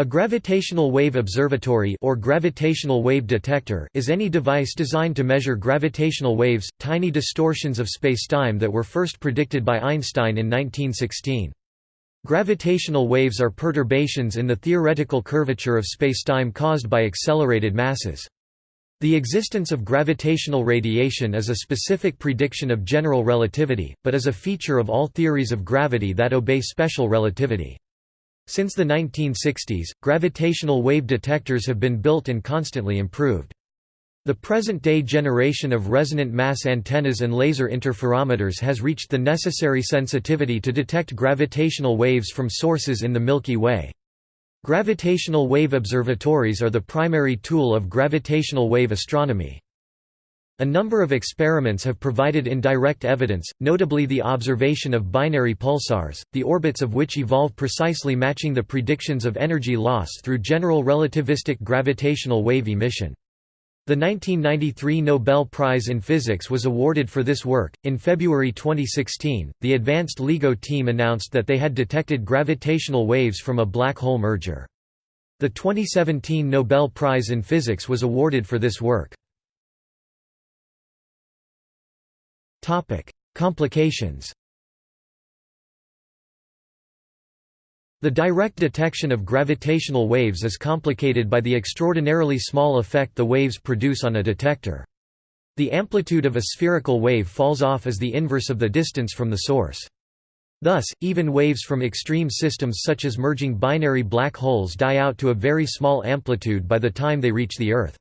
A gravitational wave observatory or gravitational wave detector is any device designed to measure gravitational waves, tiny distortions of spacetime that were first predicted by Einstein in 1916. Gravitational waves are perturbations in the theoretical curvature of spacetime caused by accelerated masses. The existence of gravitational radiation is a specific prediction of general relativity, but is a feature of all theories of gravity that obey special relativity. Since the 1960s, gravitational wave detectors have been built and constantly improved. The present-day generation of resonant mass antennas and laser interferometers has reached the necessary sensitivity to detect gravitational waves from sources in the Milky Way. Gravitational wave observatories are the primary tool of gravitational wave astronomy. A number of experiments have provided indirect evidence, notably the observation of binary pulsars, the orbits of which evolve precisely matching the predictions of energy loss through general relativistic gravitational wave emission. The 1993 Nobel Prize in Physics was awarded for this work. In February 2016, the Advanced LIGO team announced that they had detected gravitational waves from a black hole merger. The 2017 Nobel Prize in Physics was awarded for this work. Topic: Complications. The direct detection of gravitational waves is complicated by the extraordinarily small effect the waves produce on a detector. The amplitude of a spherical wave falls off as the inverse of the distance from the source. Thus, even waves from extreme systems such as merging binary black holes die out to a very small amplitude by the time they reach the Earth.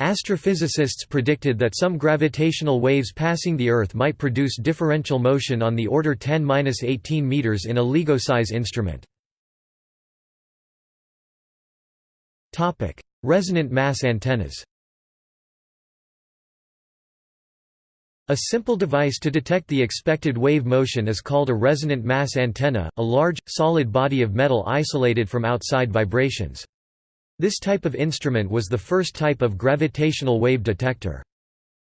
Astrophysicists predicted that some gravitational waves passing the Earth might produce differential motion on the order 10–18 meters in a LIGO-size instrument. Resonant mass antennas A simple device to detect the expected wave motion is called a resonant mass antenna, a large, solid body of metal isolated from outside vibrations. This type of instrument was the first type of gravitational wave detector.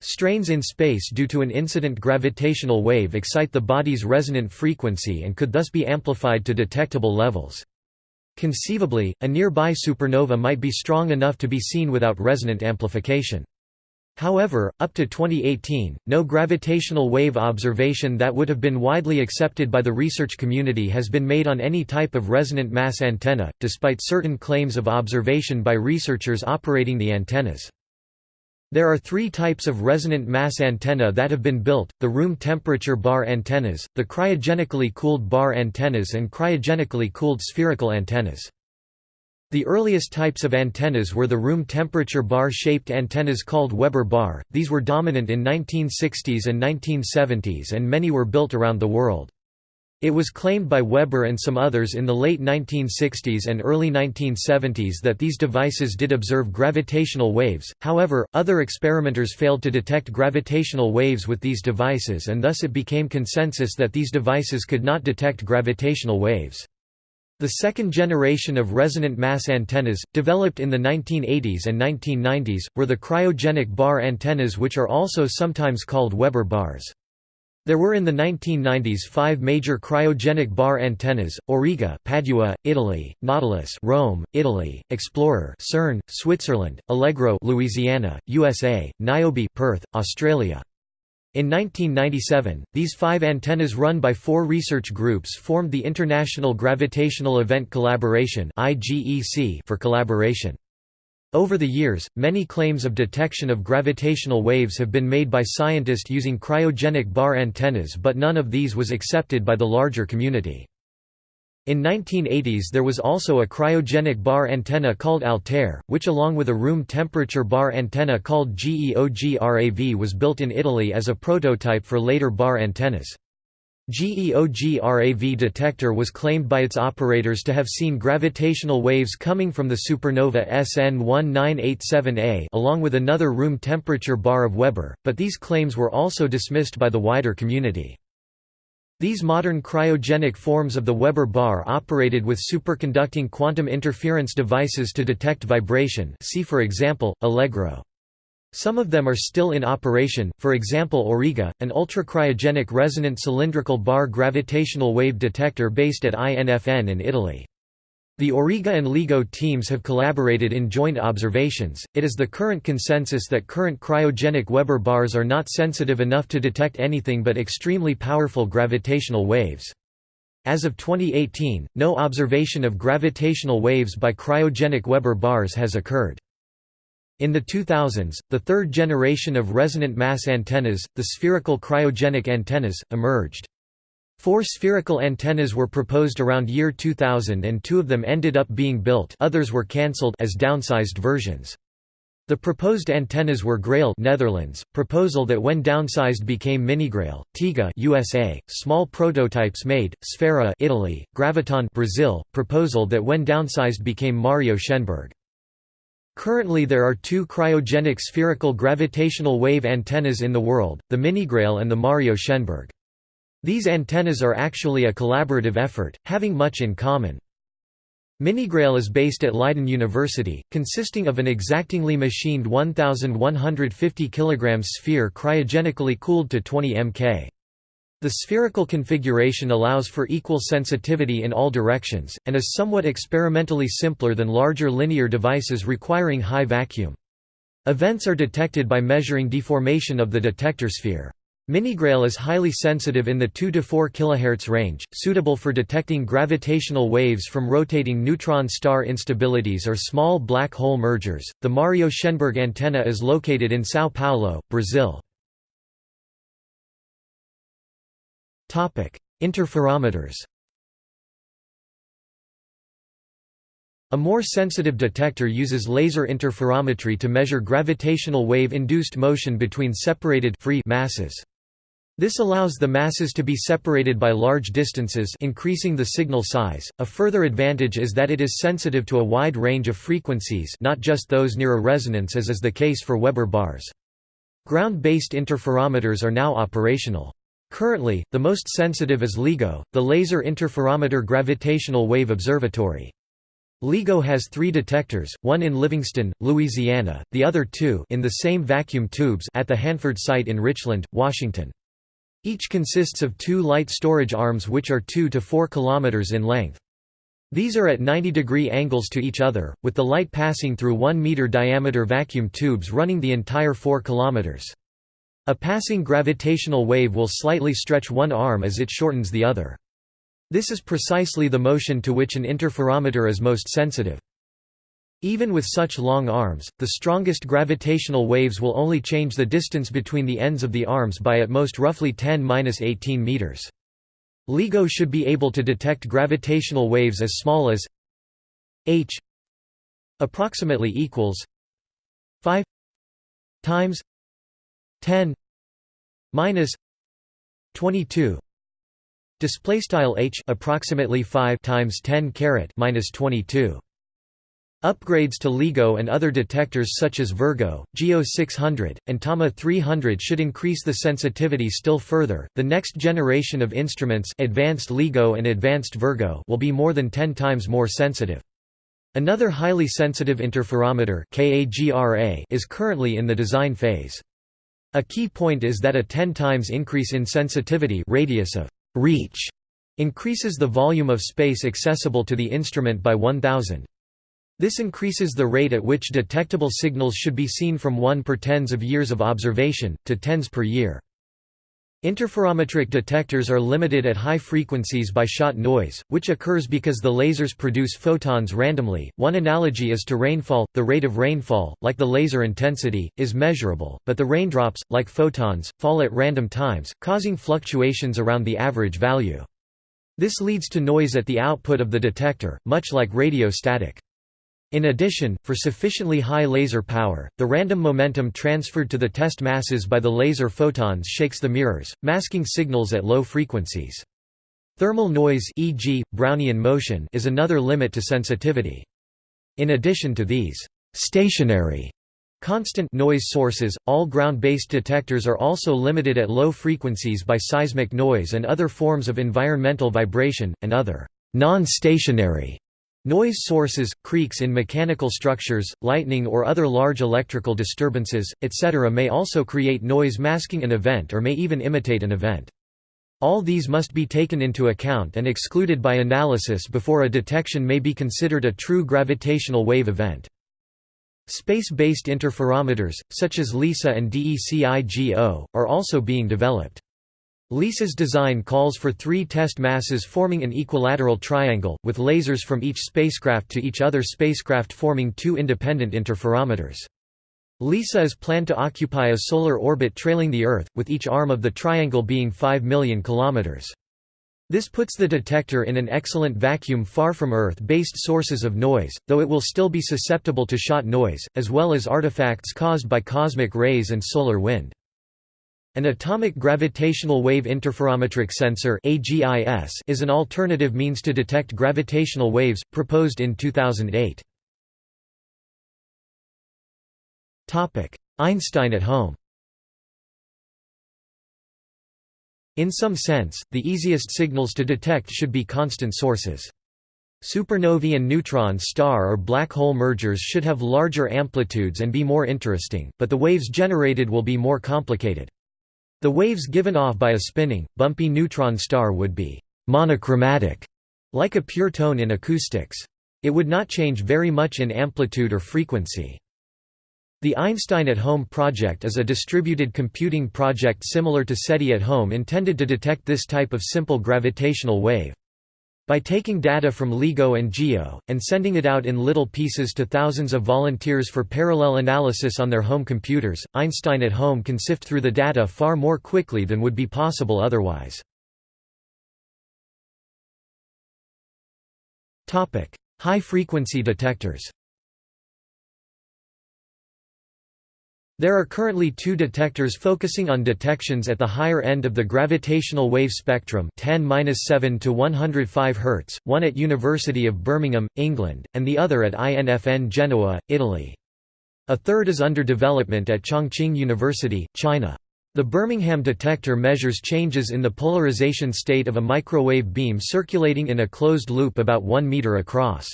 Strains in space due to an incident gravitational wave excite the body's resonant frequency and could thus be amplified to detectable levels. Conceivably, a nearby supernova might be strong enough to be seen without resonant amplification. However, up to 2018, no gravitational wave observation that would have been widely accepted by the research community has been made on any type of resonant mass antenna, despite certain claims of observation by researchers operating the antennas. There are three types of resonant mass antenna that have been built, the room temperature bar antennas, the cryogenically cooled bar antennas and cryogenically cooled spherical antennas. The earliest types of antennas were the room temperature bar-shaped antennas called Weber bar, these were dominant in 1960s and 1970s and many were built around the world. It was claimed by Weber and some others in the late 1960s and early 1970s that these devices did observe gravitational waves, however, other experimenters failed to detect gravitational waves with these devices and thus it became consensus that these devices could not detect gravitational waves. The second generation of resonant mass antennas, developed in the 1980s and 1990s, were the cryogenic bar antennas which are also sometimes called Weber bars. There were in the 1990s five major cryogenic bar antennas, Auriga Padua, Italy, Nautilus Rome, Italy, Explorer CERN, Switzerland, Allegro Louisiana, USA, Niobe Perth, Australia. In 1997, these five antennas run by four research groups formed the International Gravitational Event Collaboration for collaboration. Over the years, many claims of detection of gravitational waves have been made by scientists using cryogenic bar antennas but none of these was accepted by the larger community. In 1980s there was also a cryogenic bar antenna called Altair, which along with a room temperature bar antenna called GEOGRAV was built in Italy as a prototype for later bar antennas. GEOGRAV detector was claimed by its operators to have seen gravitational waves coming from the supernova SN 1987A along with another room temperature bar of Weber, but these claims were also dismissed by the wider community. These modern cryogenic forms of the Weber bar operated with superconducting quantum interference devices to detect vibration see for example, Allegro. Some of them are still in operation, for example Auriga, an ultracryogenic resonant cylindrical bar gravitational wave detector based at INFN in Italy. The Auriga and LIGO teams have collaborated in joint observations. It is the current consensus that current cryogenic Weber bars are not sensitive enough to detect anything but extremely powerful gravitational waves. As of 2018, no observation of gravitational waves by cryogenic Weber bars has occurred. In the 2000s, the third generation of resonant mass antennas, the spherical cryogenic antennas, emerged. Four spherical antennas were proposed around year 2000 and two of them ended up being built others were cancelled as downsized versions. The proposed antennas were Grail Netherlands, proposal that when downsized became Minigrail, Tiga USA, small prototypes made, Sfera Italy, Graviton Brazil, proposal that when downsized became Mario Schenberg. Currently there are two cryogenic spherical gravitational wave antennas in the world, the Minigrail and the Mario Schenberg. These antennas are actually a collaborative effort, having much in common. Minigrail is based at Leiden University, consisting of an exactingly machined 1,150 kg sphere cryogenically cooled to 20 mK. The spherical configuration allows for equal sensitivity in all directions, and is somewhat experimentally simpler than larger linear devices requiring high vacuum. Events are detected by measuring deformation of the detector sphere. Minigrail is highly sensitive in the 2 to 4 kHz range, suitable for detecting gravitational waves from rotating neutron star instabilities or small black hole mergers. The Mario Schenberg antenna is located in São Paulo, Brazil. Topic: Interferometers. A more sensitive detector uses laser interferometry to measure gravitational wave-induced motion between separated free masses. This allows the masses to be separated by large distances increasing the signal size. A further advantage is that it is sensitive to a wide range of frequencies not just those near a resonance as is the case for Weber bars. Ground-based interferometers are now operational. Currently, the most sensitive is LIGO, the Laser Interferometer Gravitational Wave Observatory. LIGO has three detectors, one in Livingston, Louisiana, the other two in the same vacuum tubes at the Hanford site in Richland, Washington. Each consists of two light storage arms which are 2 to 4 km in length. These are at 90 degree angles to each other, with the light passing through 1 meter diameter vacuum tubes running the entire 4 km. A passing gravitational wave will slightly stretch one arm as it shortens the other. This is precisely the motion to which an interferometer is most sensitive. Even with such long arms, the strongest gravitational waves will only change the distance between the ends of the arms by at most roughly 10–18 meters. LIGO should be able to detect gravitational waves as small as h approximately equals 5 times 10 minus 22 display style h approximately 5 times 10 caret minus 22 Upgrades to LIGO and other detectors such as Virgo, GEO 600, and TAMA 300 should increase the sensitivity still further. The next generation of instruments, Advanced LIGO and Advanced Virgo, will be more than 10 times more sensitive. Another highly sensitive interferometer is currently in the design phase. A key point is that a 10 times increase in sensitivity radius of reach increases the volume of space accessible to the instrument by 1000. This increases the rate at which detectable signals should be seen from 1 per tens of years of observation, to tens per year. Interferometric detectors are limited at high frequencies by shot noise, which occurs because the lasers produce photons randomly. One analogy is to rainfall. The rate of rainfall, like the laser intensity, is measurable, but the raindrops, like photons, fall at random times, causing fluctuations around the average value. This leads to noise at the output of the detector, much like radio static. In addition, for sufficiently high laser power, the random momentum transferred to the test masses by the laser photons shakes the mirrors, masking signals at low frequencies. Thermal noise e.g., Brownian motion is another limit to sensitivity. In addition to these stationary constant noise sources, all ground-based detectors are also limited at low frequencies by seismic noise and other forms of environmental vibration, and other non-stationary Noise sources, creaks in mechanical structures, lightning or other large electrical disturbances, etc. may also create noise masking an event or may even imitate an event. All these must be taken into account and excluded by analysis before a detection may be considered a true gravitational wave event. Space-based interferometers, such as LISA and DECIGO, are also being developed. LISA's design calls for three test masses forming an equilateral triangle, with lasers from each spacecraft to each other spacecraft forming two independent interferometers. LISA is planned to occupy a solar orbit trailing the Earth, with each arm of the triangle being 5 million kilometers. This puts the detector in an excellent vacuum far from Earth-based sources of noise, though it will still be susceptible to shot noise, as well as artifacts caused by cosmic rays and solar wind. An atomic gravitational wave interferometric sensor is an alternative means to detect gravitational waves, proposed in 2008. Einstein at home In some sense, the easiest signals to detect should be constant sources. Supernovae and neutron star or black hole mergers should have larger amplitudes and be more interesting, but the waves generated will be more complicated. The waves given off by a spinning, bumpy neutron star would be monochromatic, like a pure tone in acoustics. It would not change very much in amplitude or frequency. The Einstein at Home project is a distributed computing project similar to SETI at Home intended to detect this type of simple gravitational wave. By taking data from LIGO and GEO, and sending it out in little pieces to thousands of volunteers for parallel analysis on their home computers, Einstein at Home can sift through the data far more quickly than would be possible otherwise. High-frequency detectors There are currently two detectors focusing on detections at the higher end of the gravitational wave spectrum 10-7 to 105 Hz, one at University of Birmingham, England, and the other at INFN Genoa, Italy. A third is under development at Chongqing University, China. The Birmingham detector measures changes in the polarization state of a microwave beam circulating in a closed loop about 1 meter across.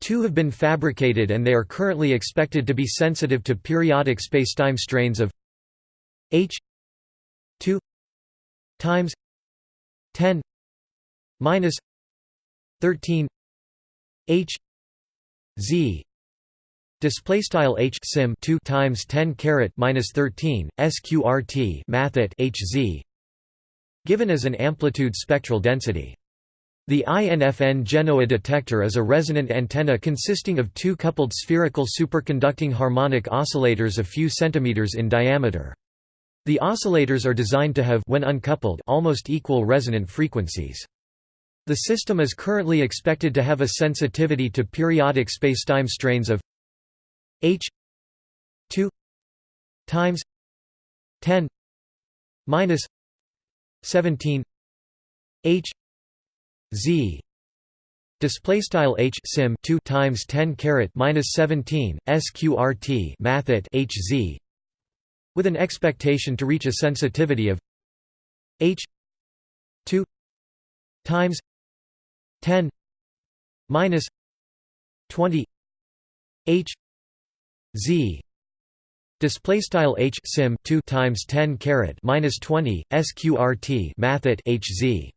Two have been fabricated and they are currently expected to be sensitive to periodic spacetime strains of h 2 times 10 minus 13 h z. Display style h sim 2 times 10 caret minus 13 sqrt mathet h z given as an amplitude spectral density the INFN Genoa detector is a resonant antenna consisting of two coupled spherical superconducting harmonic oscillators a few centimeters in diameter. The oscillators are designed to have when uncoupled almost equal resonant frequencies. The system is currently expected to have a sensitivity to periodic spacetime strains of h 2 times 10 minus 17 h z. Display style h sim 2 times 10 caret minus 17 sqrt mathet hz with an expectation to reach a sensitivity of h 2 times 10 minus 20 h z. Display style h sim 2 times 10 caret minus 20 sqrt mathet hz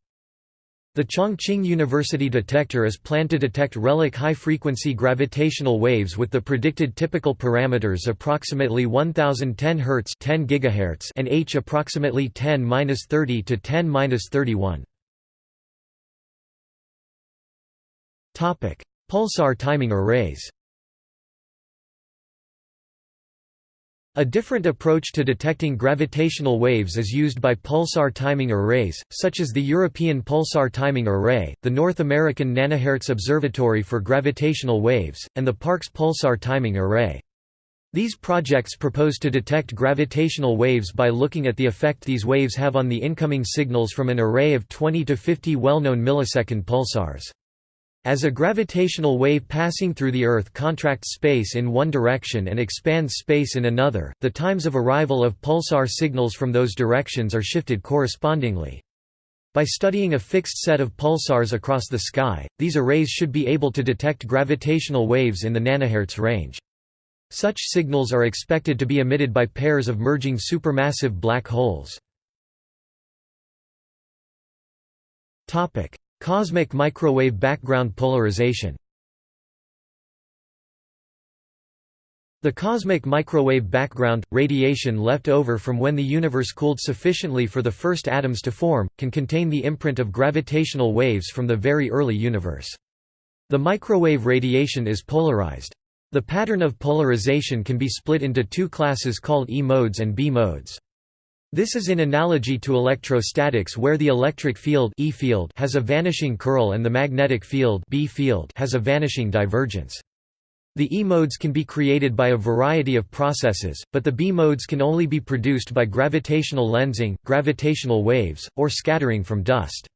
the Chongqing University detector is planned to detect relic high-frequency gravitational waves with the predicted typical parameters approximately 1010 Hz 10 GHz and h approximately 10-30 to 10-31. Topic: Pulsar timing arrays. A different approach to detecting gravitational waves is used by pulsar timing arrays, such as the European Pulsar Timing Array, the North American Nanohertz Observatory for Gravitational Waves, and the Parkes Pulsar Timing Array. These projects propose to detect gravitational waves by looking at the effect these waves have on the incoming signals from an array of 20 to 50 well-known millisecond pulsars. As a gravitational wave passing through the Earth contracts space in one direction and expands space in another, the times of arrival of pulsar signals from those directions are shifted correspondingly. By studying a fixed set of pulsars across the sky, these arrays should be able to detect gravitational waves in the nanohertz range. Such signals are expected to be emitted by pairs of merging supermassive black holes. Cosmic microwave background polarization. The cosmic microwave background, radiation left over from when the universe cooled sufficiently for the first atoms to form, can contain the imprint of gravitational waves from the very early universe. The microwave radiation is polarized. The pattern of polarization can be split into two classes called E modes and B modes. This is in analogy to electrostatics where the electric field, e field has a vanishing curl and the magnetic field, B field has a vanishing divergence. The E-modes can be created by a variety of processes, but the B-modes can only be produced by gravitational lensing, gravitational waves, or scattering from dust.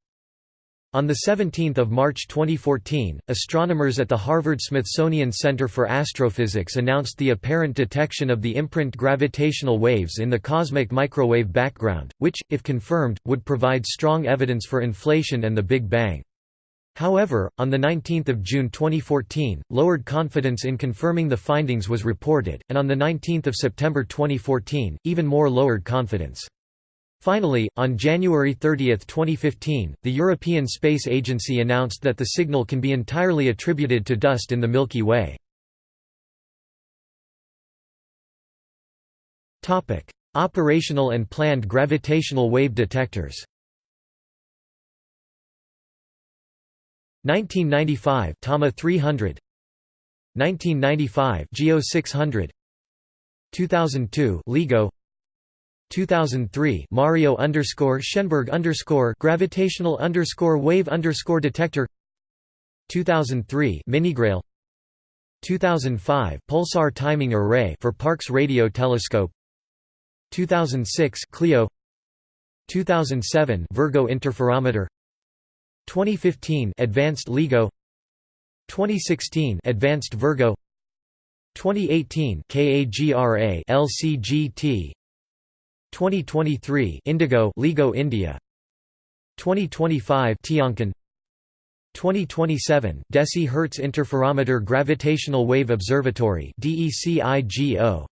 On 17 March 2014, astronomers at the Harvard-Smithsonian Center for Astrophysics announced the apparent detection of the imprint gravitational waves in the cosmic microwave background, which, if confirmed, would provide strong evidence for inflation and the Big Bang. However, on 19 June 2014, lowered confidence in confirming the findings was reported, and on 19 September 2014, even more lowered confidence. Finally, on January 30, 2015, the European Space Agency announced that the signal can be entirely attributed to dust in the Milky Way. Operational and planned gravitational wave detectors. 1995 Tama 300 1995 Geo 600 2002 LIGO 2003 Mario underscore Schenberg underscore gravitational underscore wave underscore detector. 2003 Minigrail. 2005 Pulsar timing array for Parkes radio telescope. 2006 Clio. 2007 Virgo interferometer. 2015 Advanced LIGO 2016 Advanced Virgo. 2018 KAGRA LCGT 2023 Indigo LIGO India. 2025 TianQin 2027 Deci Hertz Interferometer Gravitational Wave Observatory DECIGO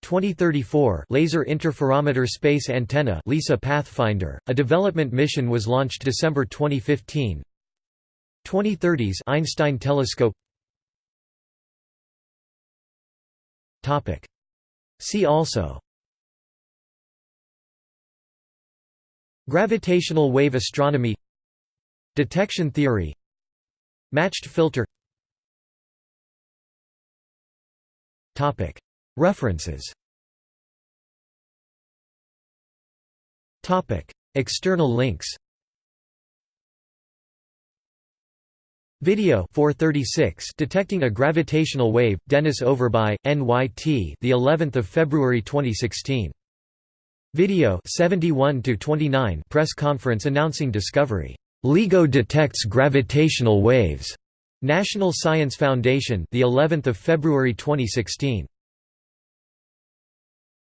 2034 Laser Interferometer Space Antenna LISA Pathfinder, a development mission was launched December 2015 2030s Einstein Telescope. Topic. See also Gravitational wave astronomy Detection theory Matched filter. References. External links. Video 436 Detecting a Gravitational Wave Dennis Overbye NYT the 11th of February 2016 Video 71 to 29 Press conference announcing discovery. LIGO detects gravitational waves. National Science Foundation the 11th of February 2016